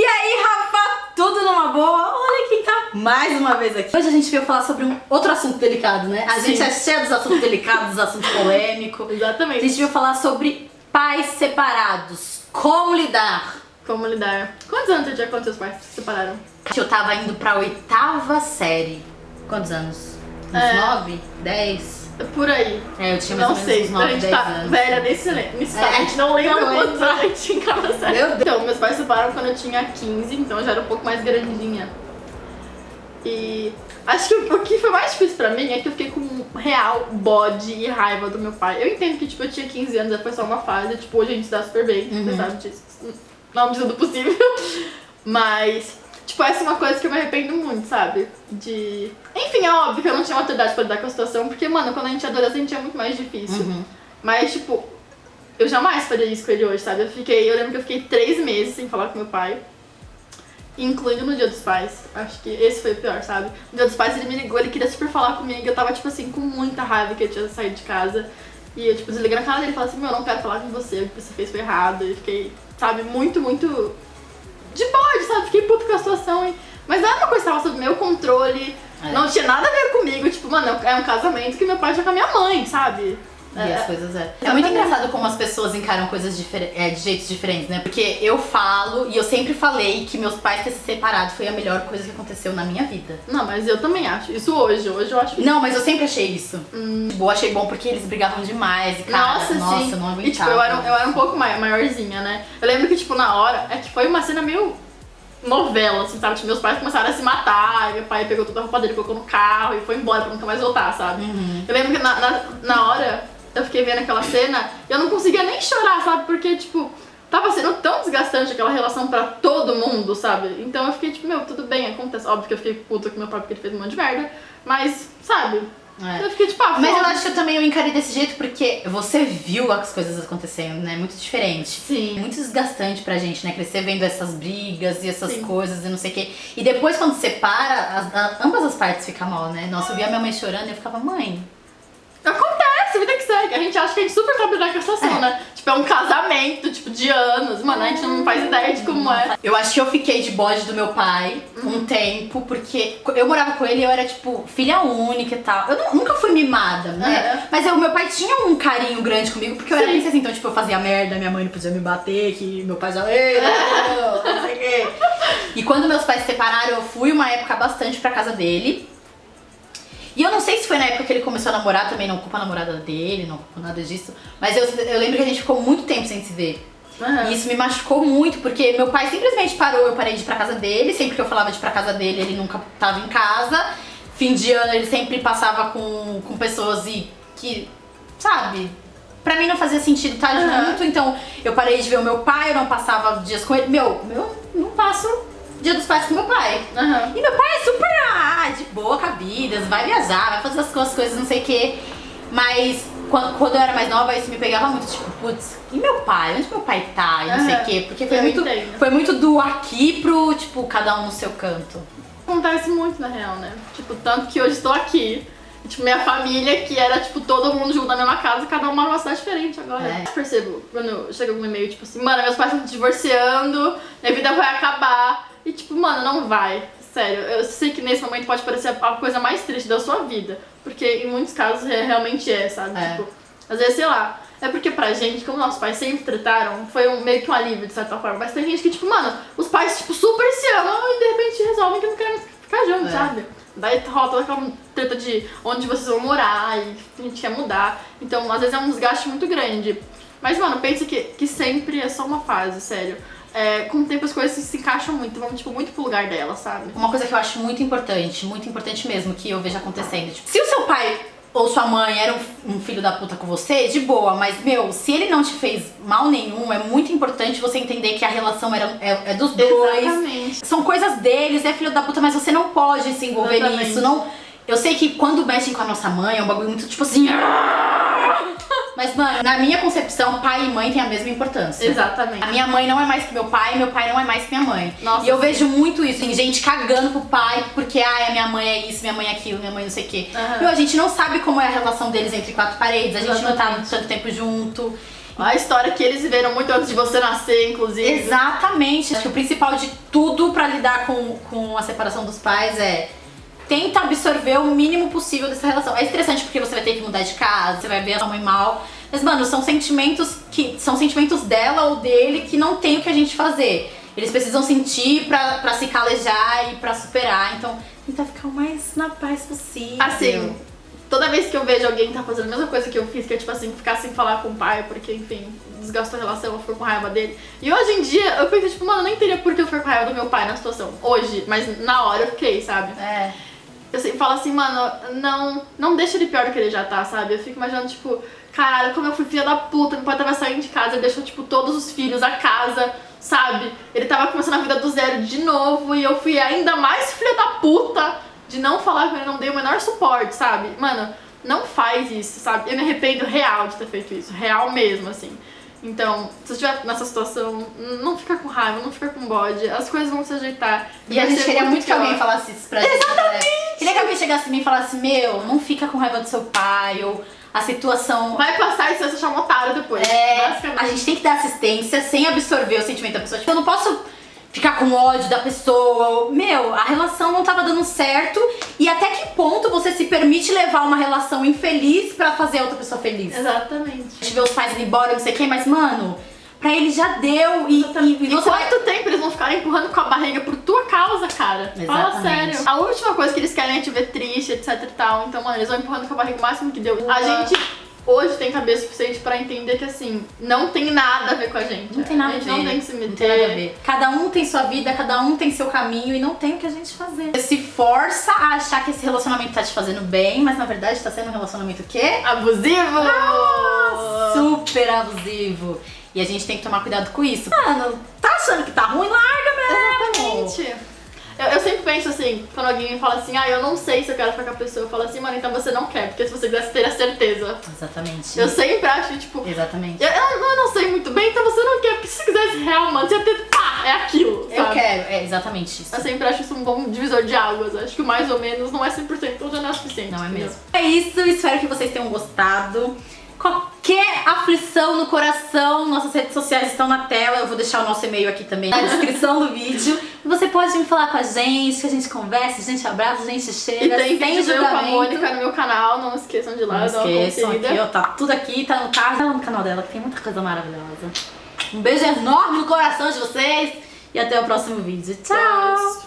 E aí, Rafa, tudo numa boa? Olha quem tá mais uma vez aqui. Hoje a gente veio falar sobre um outro assunto delicado, né? A Sim. gente é cheio dos assuntos delicados, dos assuntos polêmicos. A Exatamente. gente veio falar sobre pais separados. Como lidar? Como lidar. Quantos anos você tinha quando seus pais se separaram? Eu tava indo pra oitava série. Quantos anos? Uns É. nove? Dez? Por aí. É, eu tinha mais Não sei. uns a nove, gente tá anos. velha nesse, nesse É. A gente não lembra Não quantos anos a gente tinha série. Meu Deus. Então, meus pais se separaram quando eu tinha 15, então eu já era um pouco mais grandinha. E acho que o que foi mais difícil pra mim é que eu fiquei com um real bode e raiva do meu pai. Eu entendo que, tipo, eu tinha 15 anos, foi só uma fase, tipo, hoje a gente dá super bem, Uhum. você sabe disso. Na medida do possível. Mas, tipo, essa é uma coisa que eu me arrependo muito, sabe? De. Enfim, é óbvio que eu não tinha maturidade pra lidar com a situação, porque, mano, quando a gente é adolescente é muito mais difícil. Uhum. Mas, tipo, eu jamais faria isso com ele hoje, sabe? Eu fiquei, eu lembro que eu fiquei três meses sem falar com meu pai. Incluindo no dia dos pais. Acho que esse foi o pior, sabe? No dia dos pais ele me ligou, ele queria super falar comigo. Eu tava, tipo assim, com muita raiva que eu tinha saído de casa. E eu, tipo, desliguei na cara dele e falei assim, meu, eu não quero falar com você, o que você fez foi errado. E fiquei, sabe, muito, muito de bode, sabe? Fiquei puto com a situação. E... Mas não era uma coisa que tava sob meu controle. É. Não tinha nada a ver comigo. Tipo, mano, é um casamento que meu pai tinha com a minha mãe, sabe? E as coisas é. É muito engraçado como as pessoas encaram coisas é, de jeitos diferentes, né? Porque eu falo e eu sempre falei que meus pais ter se separado foi a melhor coisa que aconteceu na minha vida. Não, mas eu também acho. Isso hoje, hoje eu acho. Não, mas eu sempre achei isso. Tipo, eu achei bom porque eles brigavam demais e cara, nossa, nossa, sim. eu não aguentava. E tipo, eu era, eu era um pouco mai- maiorzinha, né? Eu lembro que, tipo, na hora, é que foi uma cena meio novela, assim, sabe? Tipo, meus pais começaram a se matar, e meu pai pegou toda a roupa dele, colocou no carro e foi embora pra nunca mais voltar, sabe? Uhum. Eu lembro que na, na, na hora eu fiquei vendo aquela cena e eu não conseguia nem chorar, sabe? Porque, tipo, tava sendo tão desgastante aquela relação pra todo mundo, sabe? Então eu fiquei, tipo, meu, tudo bem, acontece. Óbvio que eu fiquei puta com meu pai porque ele fez um monte de merda, mas, sabe? É. Eu fiquei, tipo, ah, Mas eu acho que eu também eu encarei desse jeito porque você viu as coisas acontecendo, né? Muito diferente. Sim. É muito desgastante pra gente, né? Crescer vendo essas brigas e essas Sim. coisas e não sei o quê. E depois, quando separa, as- ambas as partes ficam mal, né? Nossa, eu via minha mãe chorando e eu ficava, mãe. Que. A gente acha que a gente super sabe lidar com a situação, É. né? Tipo, é um casamento, tipo, de anos. Mano, a gente não faz ideia de como é. Eu acho que eu fiquei de bode do meu pai um tempo, porque eu morava com ele e eu era, tipo, filha única e tal. Eu nu- nunca fui mimada, né? É. Mas o meu pai tinha um carinho grande comigo, porque eu era Sim. princesa, então, tipo, eu fazia merda, minha mãe não podia me bater, que meu pai já. Ei, não, não sei o quê. E quando meus pais se separaram, eu fui uma época bastante pra casa dele. E eu não sei se foi na época que ele começou a namorar, também não culpa a namorada dele, não culpa nada disso. Mas eu, eu lembro que a gente ficou muito tempo sem se ver. Aham. E isso me machucou muito, porque meu pai simplesmente parou, eu parei de ir pra casa dele, sempre que eu falava de ir pra casa dele, ele nunca tava em casa. Fim de ano ele sempre passava com, com pessoas e que, sabe, pra mim não fazia sentido estar Aham. junto, então eu parei de ver o meu pai, eu não passava dias com ele. Meu, eu não passo dia dos pais com meu pai. Aham. E meu pai é super ah, de boa com a vida, vai viajar, vai fazer as coisas, coisas não sei o quê. Mas quando, quando eu era mais nova, isso me pegava muito, tipo, putz, e meu pai? Onde meu pai tá? E não sei o quê. Porque foi Eu muito, entendo. foi muito do aqui pro, tipo, cada um no seu canto. Acontece muito, na real, né? Tipo, tanto que hoje estou aqui. Tipo, minha família, que era, tipo, todo mundo junto na mesma casa, cada um mora numa cidade diferente agora. É. Eu percebo, quando chega algum e-mail, tipo assim, mano, meus pais estão se divorciando, minha vida vai acabar. E, tipo, mano, não vai. Sério, eu sei que nesse momento pode parecer a coisa mais triste da sua vida. Porque em muitos casos é, realmente é, sabe? É. Tipo, às vezes, sei lá. É porque pra gente, como nossos pais sempre trataram, foi um, meio que um alívio de certa forma. Mas tem gente que, tipo, mano, os pais, tipo, super se amam e de repente resolvem que não querem ficar juntos, É. sabe? Daí rola toda aquela treta de onde vocês vão morar e a gente quer mudar. Então, às vezes é um desgaste muito grande. Mas, mano, pensa que, que sempre é só uma fase, sério. É, com o tempo as coisas se encaixam muito, vão, tipo, muito pro lugar dela, sabe? Uma coisa que eu acho muito importante, muito importante mesmo, que eu vejo acontecendo. Tipo, se o seu pai ou sua mãe era um, um filho da puta com você, de boa, mas, meu, se ele não te fez mal nenhum, é muito importante você entender que a relação era, é, é dos dois. Exatamente. São coisas deles, é filho da puta, mas você não pode se envolver Exatamente. nisso. Não... Eu sei que quando mexem com a nossa mãe é um bagulho muito tipo assim. Mas, mano, na minha concepção, pai e mãe têm a mesma importância. Exatamente. A minha mãe não é mais que meu pai, meu pai não é mais que minha mãe. Nossa, e eu sim. vejo muito isso, tem gente cagando pro pai porque, ah, a minha mãe é isso, minha mãe é aquilo, minha mãe não sei o quê. Aham. Meu, a gente não sabe como é a relação deles entre quatro paredes, a gente não tá Exatamente. tanto tempo junto. A história que eles viveram muito antes de você nascer, inclusive. Exatamente. Acho que o principal de tudo pra lidar com, com a separação dos pais é tenta absorver o mínimo possível dessa relação. É estressante porque você vai ter que mudar de casa, você vai ver a sua mãe mal. Mas, mano, são sentimentos que. São sentimentos dela ou dele que não tem o que a gente fazer. Eles precisam sentir pra, pra se calejar e pra superar. Então, tenta ficar o mais na paz possível. Assim, toda vez que eu vejo alguém tá fazendo a mesma coisa que eu fiz, que é tipo assim, ficar sem falar com o pai, porque, enfim, desgastou a relação, eu fico com raiva dele. E hoje em dia eu penso, tipo, mano, eu nem teria por que eu ficar com raiva do meu pai na situação. Hoje, mas na hora eu fiquei, sabe? É. Eu sempre falo assim, mano, não, não deixa ele pior do que ele já tá, sabe? Eu fico imaginando, tipo, caralho, como eu fui filha da puta, meu pai tava saindo de casa e deixou, tipo, todos os filhos, a casa, sabe? Ele tava começando a vida do zero de novo e eu fui ainda mais filha da puta de não falar com ele, não dei o menor suporte, sabe? Mano, não faz isso, sabe? Eu me arrependo real de ter feito isso, real mesmo, assim. Então, se você estiver nessa situação, não fica com raiva, não fica com bode, as coisas vão se ajeitar. E vai a gente queria muito que alguém falasse isso pra gente. Exatamente! Queria que alguém chegasse em mim e falasse, meu, não fica com raiva do seu pai, ou a situação. Vai passar e você achar um otário depois. É, a gente tem que dar assistência sem absorver o sentimento da pessoa. Tipo, eu não posso ficar com ódio da pessoa. ou- Meu, a relação não tava dando certo. E até que ponto você se permite levar uma relação infeliz pra fazer a outra pessoa feliz? Exatamente. A gente vê os pais indo embora, não sei o que, mas, mano, pra ele já deu. E, e, e você vai. quanto tempo eles vão ficar empurrando com a barriga por tua causa, cara? Fala Exatamente. sério. A última coisa que eles querem é te ver triste, etc e tal. Então, mano, eles vão empurrando com a barriga o máximo que deu. A Boa. gente hoje tem cabeça suficiente pra entender que, assim, não tem nada a ver com a gente. Não tem nada a a gente ver. não tem que se meter. Não tem nada a ver. Cada um tem sua vida, cada um tem seu caminho e não tem o que a gente fazer. Você se força a achar que esse relacionamento tá te fazendo bem, mas na verdade tá sendo um relacionamento o quê? Abusivo! Ah, super abusivo. E a gente tem que tomar cuidado com isso. Mano, tá achando que tá ruim? Larga mesmo. Exatamente. Eu, eu sempre penso assim, quando alguém me fala assim, ah, eu não sei se eu quero ficar com a pessoa, eu falo assim, mano, então você não quer, porque se você quisesse ter a certeza. Exatamente. Eu sempre acho, tipo, Exatamente. eu, eu, eu não sei muito bem, então você não quer, porque se você quisesse real, mano, você ia ter, pá, é aquilo, Eu sabe? quero, é exatamente isso. Eu sempre acho isso um bom divisor de águas. Acho que mais ou menos não é 100%, então já não é suficiente. Não é mesmo. É isso, espero que vocês tenham gostado. Qualquer aflição no coração, nossas redes sociais estão na tela. Eu vou deixar o nosso e-mail aqui também na descrição do vídeo. E você pode vir falar com a gente, que a gente conversa, a gente abraça, a gente chega. E tem sem eu com a julgamento. Mônica no meu canal, não esqueçam de lá, Não esqueçam aqui, ó, tá tudo aqui, tá no carro, tá no canal dela, que tem muita coisa maravilhosa. Um beijo enorme no coração de vocês e até o próximo vídeo. Tchau.